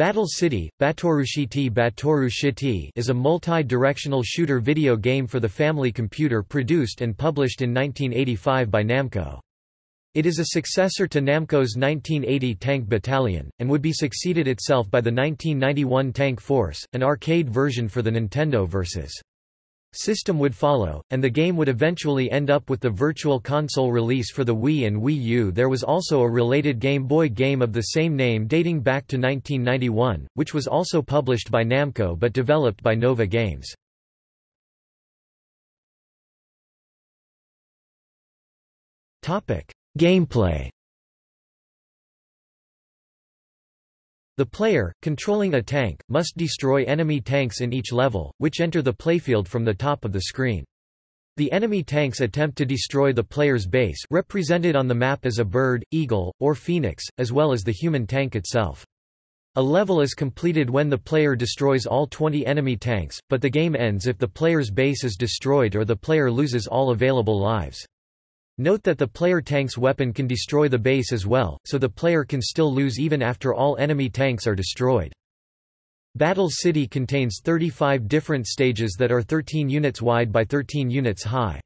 Battle City, Batorushiti Batorushiti is a multi-directional shooter video game for the family computer produced and published in 1985 by Namco. It is a successor to Namco's 1980 Tank Battalion, and would be succeeded itself by the 1991 Tank Force, an arcade version for the Nintendo vs system would follow, and the game would eventually end up with the Virtual Console release for the Wii and Wii U. There was also a related Game Boy game of the same name dating back to 1991, which was also published by Namco but developed by Nova Games. Gameplay The player, controlling a tank, must destroy enemy tanks in each level, which enter the playfield from the top of the screen. The enemy tanks attempt to destroy the player's base represented on the map as a bird, eagle, or phoenix, as well as the human tank itself. A level is completed when the player destroys all 20 enemy tanks, but the game ends if the player's base is destroyed or the player loses all available lives. Note that the player tank's weapon can destroy the base as well, so the player can still lose even after all enemy tanks are destroyed. Battle City contains 35 different stages that are 13 units wide by 13 units high.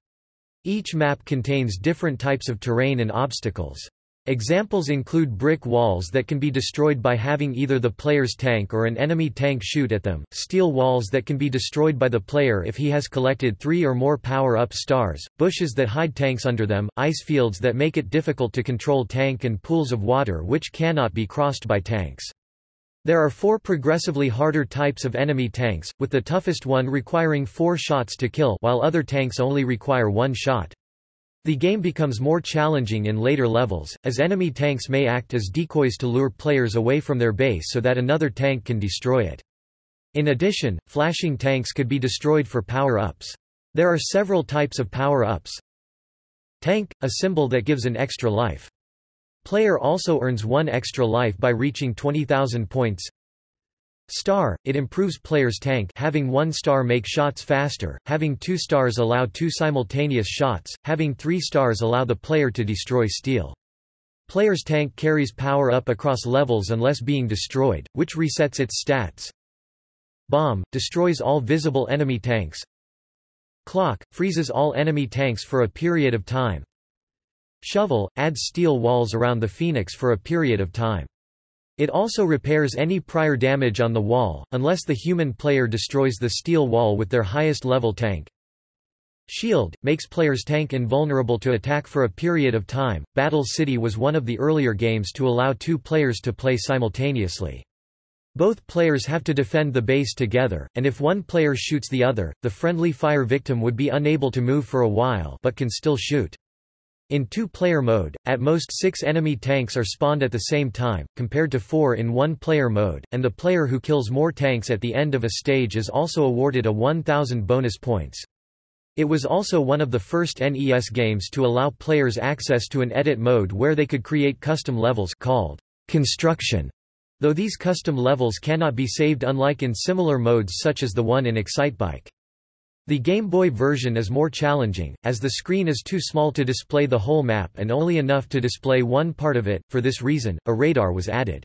Each map contains different types of terrain and obstacles. Examples include brick walls that can be destroyed by having either the player's tank or an enemy tank shoot at them, steel walls that can be destroyed by the player if he has collected three or more power-up stars, bushes that hide tanks under them, ice fields that make it difficult to control tank and pools of water which cannot be crossed by tanks. There are four progressively harder types of enemy tanks, with the toughest one requiring four shots to kill while other tanks only require one shot. The game becomes more challenging in later levels, as enemy tanks may act as decoys to lure players away from their base so that another tank can destroy it. In addition, flashing tanks could be destroyed for power-ups. There are several types of power-ups. Tank, a symbol that gives an extra life. Player also earns one extra life by reaching 20,000 points. Star, it improves player's tank having one star make shots faster, having two stars allow two simultaneous shots, having three stars allow the player to destroy steel. Player's tank carries power up across levels unless being destroyed, which resets its stats. Bomb, destroys all visible enemy tanks. Clock, freezes all enemy tanks for a period of time. Shovel, adds steel walls around the Phoenix for a period of time. It also repairs any prior damage on the wall, unless the human player destroys the steel wall with their highest level tank. Shield makes player's tank invulnerable to attack for a period of time. Battle City was one of the earlier games to allow two players to play simultaneously. Both players have to defend the base together, and if one player shoots the other, the friendly fire victim would be unable to move for a while but can still shoot. In two-player mode, at most six enemy tanks are spawned at the same time, compared to four in one-player mode, and the player who kills more tanks at the end of a stage is also awarded a 1000 bonus points. It was also one of the first NES games to allow players access to an edit mode where they could create custom levels called construction, though these custom levels cannot be saved unlike in similar modes such as the one in Excitebike. The Game Boy version is more challenging, as the screen is too small to display the whole map and only enough to display one part of it, for this reason, a radar was added.